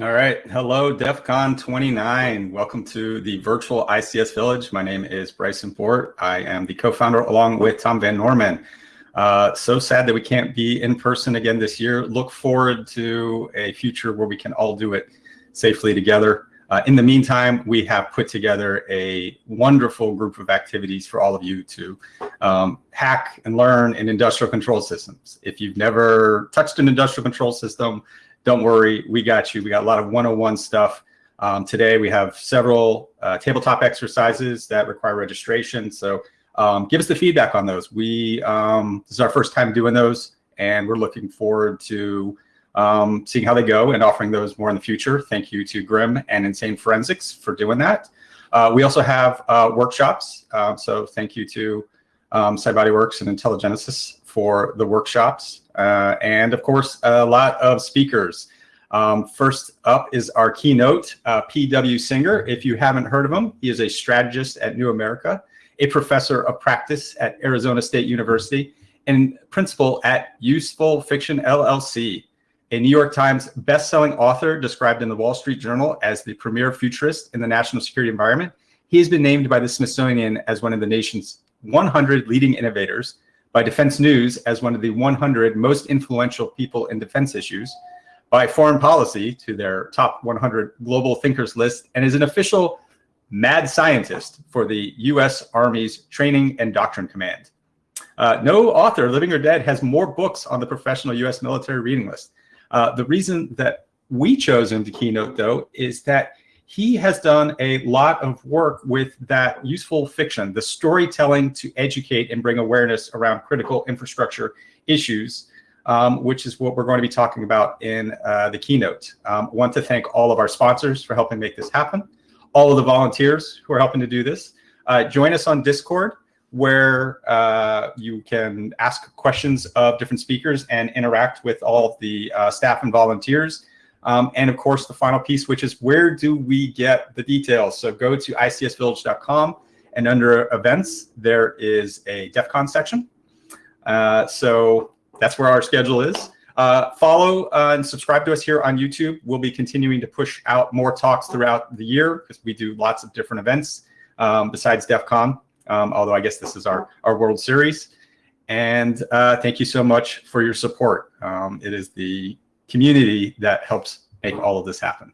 All right. Hello, DEF CON 29. Welcome to the virtual ICS Village. My name is Bryson Bort. I am the co-founder along with Tom Van Norman. Uh, so sad that we can't be in person again this year. Look forward to a future where we can all do it safely together. Uh, in the meantime, we have put together a wonderful group of activities for all of you to um, hack and learn in industrial control systems. If you've never touched an industrial control system, don't worry, we got you. We got a lot of 101 stuff. Um, today we have several uh, tabletop exercises that require registration. So um, give us the feedback on those. We um, This is our first time doing those and we're looking forward to um, seeing how they go and offering those more in the future. Thank you to GRIMM and Insane Forensics for doing that. Uh, we also have uh, workshops. Uh, so thank you to um, SciBodyWorks and IntelliGenesis for the workshops. Uh, and of course, a lot of speakers. Um, first up is our keynote, uh, P.W. Singer. If you haven't heard of him, he is a strategist at New America, a professor of practice at Arizona State University, and principal at Useful Fiction LLC, a New York Times best-selling author described in the Wall Street Journal as the premier futurist in the national security environment. He has been named by the Smithsonian as one of the nation's 100 leading innovators by Defense News as one of the 100 most influential people in defense issues, by Foreign Policy to their top 100 global thinkers list, and is an official mad scientist for the U.S. Army's Training and Doctrine Command. Uh, no author, living or dead, has more books on the professional U.S. military reading list. Uh, the reason that we chose him to keynote, though, is that he has done a lot of work with that useful fiction, the storytelling to educate and bring awareness around critical infrastructure issues, um, which is what we're going to be talking about in uh, the keynote. Um, want to thank all of our sponsors for helping make this happen, all of the volunteers who are helping to do this. Uh, join us on Discord where uh, you can ask questions of different speakers and interact with all of the uh, staff and volunteers. Um, and of course, the final piece, which is where do we get the details? So go to icsvillage.com and under events, there is a DEF CON section. Uh, so that's where our schedule is. Uh, follow uh, and subscribe to us here on YouTube. We'll be continuing to push out more talks throughout the year because we do lots of different events um, besides DEF CON, um, although I guess this is our, our World Series. And uh, thank you so much for your support. Um, it is the community that helps make all of this happen.